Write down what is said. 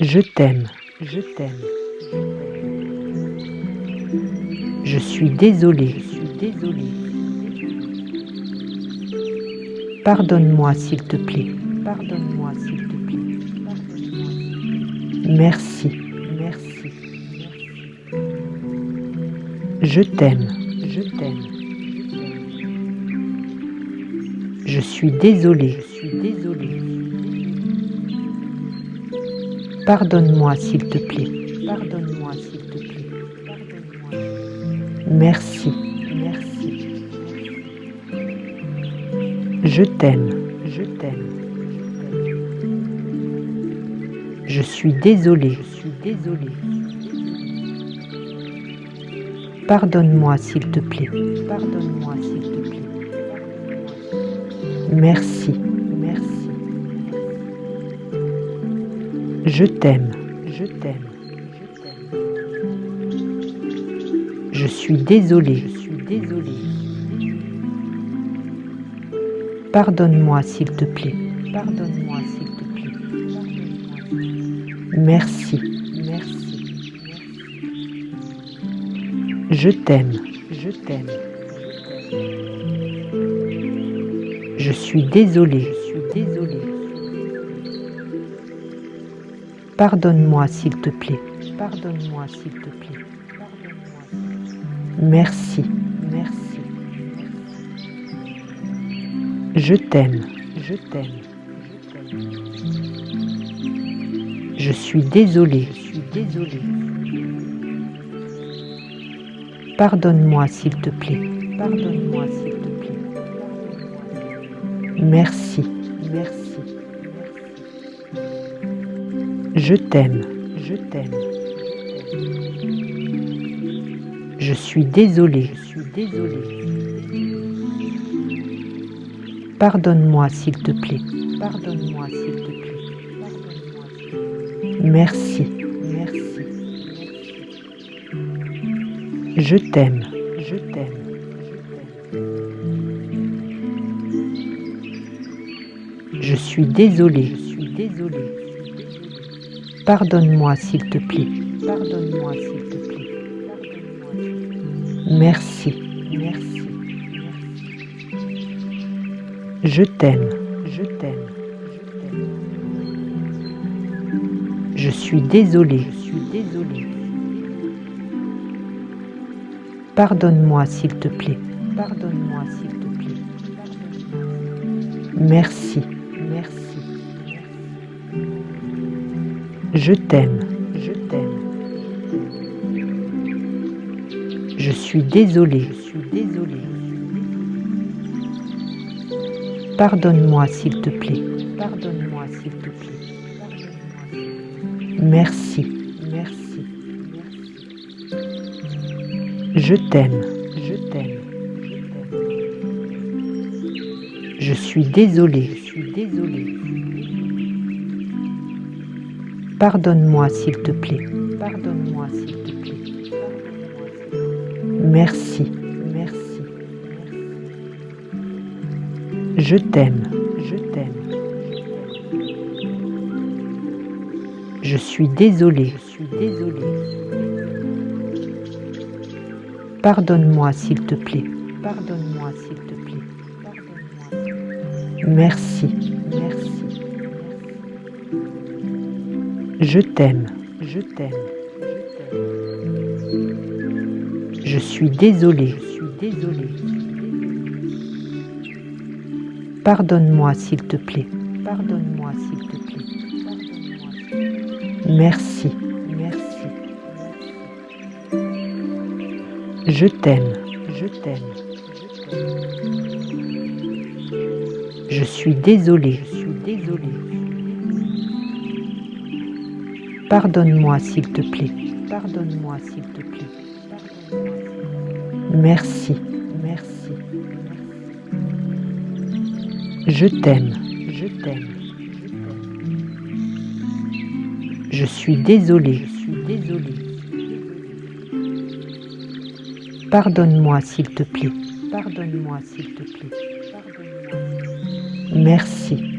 Je t'aime, je t'aime. Je suis désolé, je suis désolé. Pardonne-moi s'il te plaît, pardonne-moi s'il te plaît. Merci, merci. Je t'aime, je t'aime. Je suis désolé, je suis désolé. Pardonne-moi s'il te plaît, pardonne-moi s'il te plaît. Merci, merci. Je t'aime, je t'aime. Je suis désolé, je suis désolé. Pardonne-moi s'il te plaît, pardonne-moi s'il te plaît. Merci, merci. Je t'aime, je t'aime. Je suis désolé, je suis désolé. Pardonne-moi s'il te plaît, pardonne-moi s'il te plaît. Merci, merci. Je t'aime, je t'aime. Je suis désolé, je suis désolé. Pardonne-moi s'il te plaît, pardonne-moi s'il te plaît. Merci, merci. Je t'aime, je t'aime. Je suis désolé, je suis désolé. Pardonne-moi s'il te plaît, pardonne-moi s'il te plaît. Merci, merci. Je t'aime, je t'aime. Je suis désolé, je suis désolé. Pardonne-moi s'il te plaît, pardonne-moi s'il te plaît. Merci, merci. Je t'aime, je t'aime. Je suis désolé, je suis désolé. Pardonne-moi s'il te plaît, pardonne-moi s'il te plaît. Merci, merci. Je t'aime, je t'aime. Je suis désolé, je suis désolé. Pardonne-moi s'il te plaît, pardonne-moi s'il te plaît. Merci, Je t'aime, je t'aime. Je suis désolé, je suis désolé. Pardonne-moi s'il te plaît, pardonne-moi s'il te plaît. Merci, merci. Je t'aime, je t'aime. Je suis désolé, je suis désolé. Pardonne-moi s'il te plaît, pardonne-moi s'il te plaît. Merci, merci. Je t'aime, je t'aime. Je suis désolé, je suis désolé. Pardonne-moi s'il te plaît, pardonne-moi s'il te plaît. Merci, merci. Je t'aime, je t'aime. Je suis désolé, je suis désolé. Pardonne-moi s'il te plaît, pardonne-moi s'il te plaît. Merci, merci. Je t'aime, je t'aime. Je suis désolé, je suis désolé. Pardonne-moi s'il te plaît, pardonne-moi s'il te plaît. Merci, merci. Je t'aime, je t'aime. Je suis désolé, je suis désolé. Pardonne-moi s'il te plaît, pardonne-moi s'il te plaît. Merci, merci.